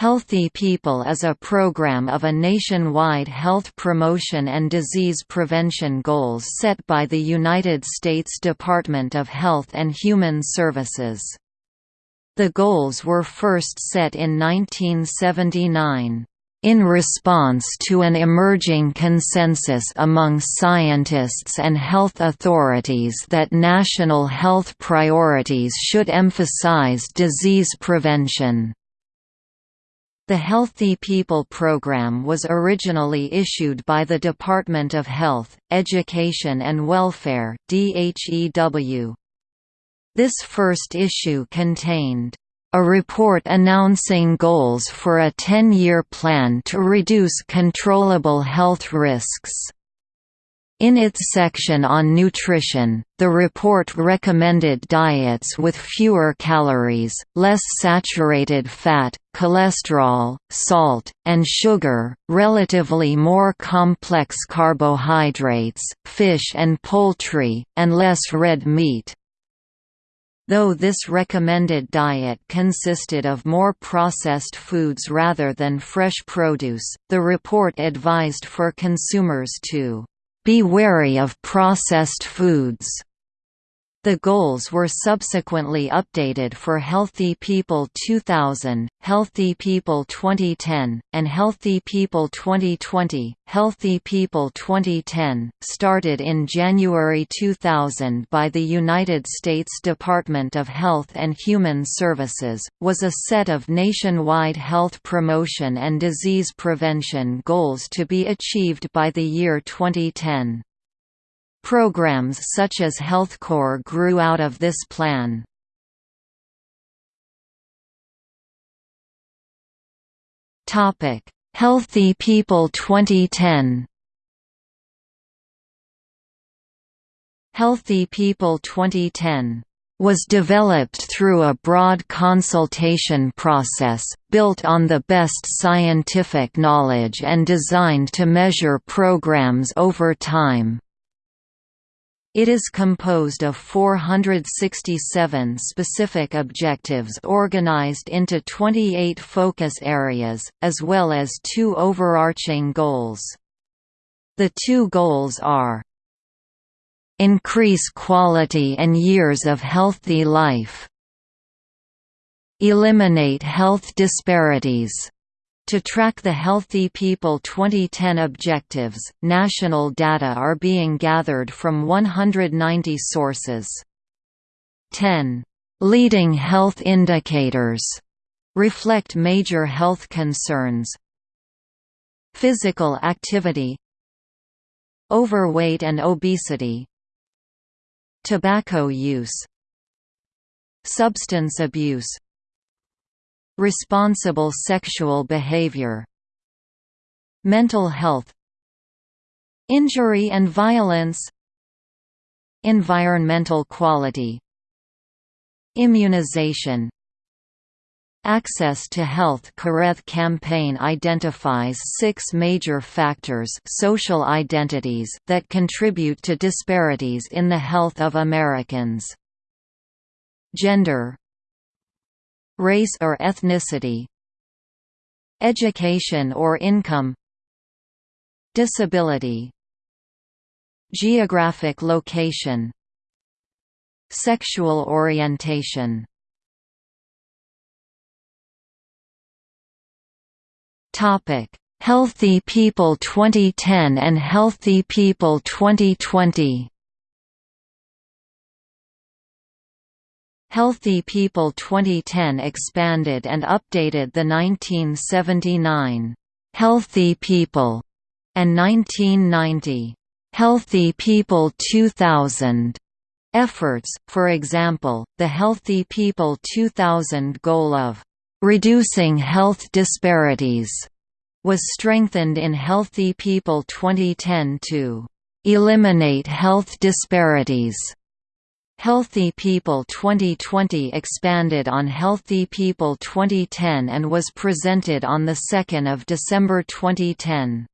Healthy People is a program of a nationwide health promotion and disease prevention goals set by the United States Department of Health and Human Services. The goals were first set in 1979. In response to an emerging consensus among scientists and health authorities that national health priorities should emphasize disease prevention. The Healthy People program was originally issued by the Department of Health, Education and Welfare DHEW. This first issue contained a report announcing goals for a 10-year plan to reduce controllable health risks. In its section on nutrition, the report recommended diets with fewer calories, less saturated fat, cholesterol, salt, and sugar, relatively more complex carbohydrates, fish and poultry, and less red meat. Though this recommended diet consisted of more processed foods rather than fresh produce, the report advised for consumers to be wary of processed foods. The goals were subsequently updated for Healthy People 2000, Healthy People 2010, and Healthy People 2020. Healthy People 2010, started in January 2000 by the United States Department of Health and Human Services, was a set of nationwide health promotion and disease prevention goals to be achieved by the year 2010. Programs such as HealthCore grew out of this plan. Healthy People 2010 Healthy People 2010 was developed through a broad consultation process, built on the best scientific knowledge and designed to measure programs over time. It is composed of 467 specific objectives organized into 28 focus areas, as well as two overarching goals. The two goals are Increase quality and years of healthy life Eliminate health disparities to track the Healthy People. 2010 objectives, national data are being gathered from 190 sources. 10. Leading health indicators. Reflect major health concerns. Physical activity. Overweight and obesity. Tobacco use. Substance abuse Responsible sexual behavior Mental health Injury and violence Environmental quality Immunization Access to Health Kareth campaign identifies six major factors social identities that contribute to disparities in the health of Americans. Gender race or ethnicity education or income disability geographic location sexual orientation. Topic Healthy People 2010 and Healthy People 2020 Healthy People 2010 expanded and updated the 1979 Healthy People and 1990 Healthy People 2000 efforts, for example, the Healthy People 2000 goal of reducing health disparities was strengthened in Healthy People 2010 to eliminate health disparities Healthy People 2020 expanded on Healthy People 2010 and was presented on 2 December 2010.